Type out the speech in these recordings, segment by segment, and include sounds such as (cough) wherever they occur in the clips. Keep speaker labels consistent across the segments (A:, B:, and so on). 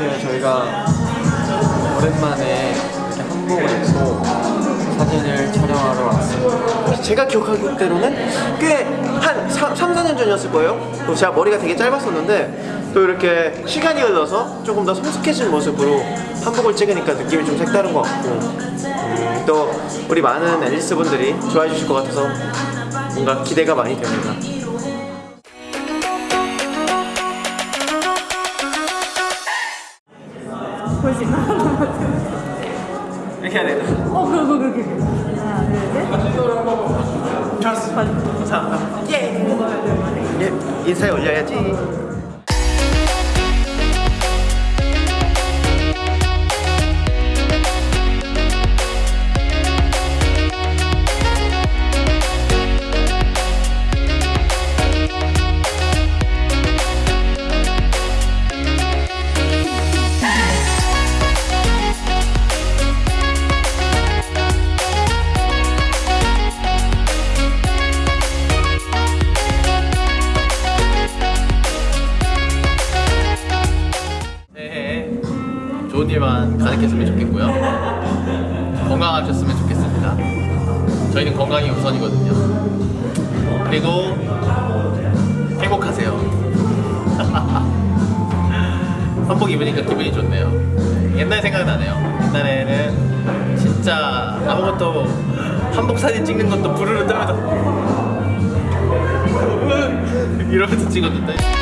A: 이렇게 저희가 오랜만에 이렇게 한복을 입고 사진을 촬영하러 왔습니다.
B: 제가 기억하는 대로는 꽤 한 3, 4년 전이었을 거예요. 그리고 제가 머리가 되게 짧았었는데 또 이렇게 시간이 흘러서 조금 더 성숙해진 모습으로 한복을 찍으니까 느낌이 좀 색다른 것 같고 음, 또 우리 많은 앨리스 분들이 좋아해 주실 것 같아서 뭔가 기대가 많이 됩니다.
C: 볼수 있나?
B: 이렇게 해야 되나?
C: 어, 그거, 그거, 그거. 하나, 둘, 셋.
B: 좋았어. 감사합니다. 예. 예, 인사에 올려야지.
D: 좋은 일만 가득했으면 좋겠고요. 건강하셨으면 좋겠습니다. 저희는 건강이 우선이거든요. 그리고 행복하세요. (laughs) 한복 입으니까 기분이 좋네요. 옛날 생각나네요. 옛날에는 진짜 아무것도 한복 사진 찍는 것도 부르르 떨면서 (laughs) 이러면서 찍었는데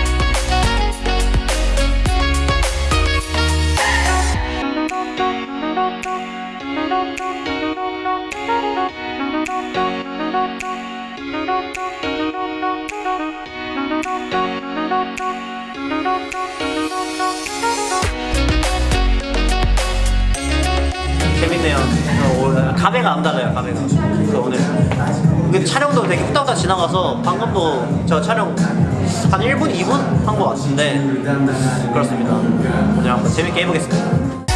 E: 재밌네요. 어, 오, 감회가 안 달라요, 감회가. 그래서 오늘 근데 촬영도 되게 후딱후딱 지나가서 방금도 저 촬영 한 1분, 2분 한 것 같은데 그렇습니다. 오늘 한번 재밌게 해보겠습니다.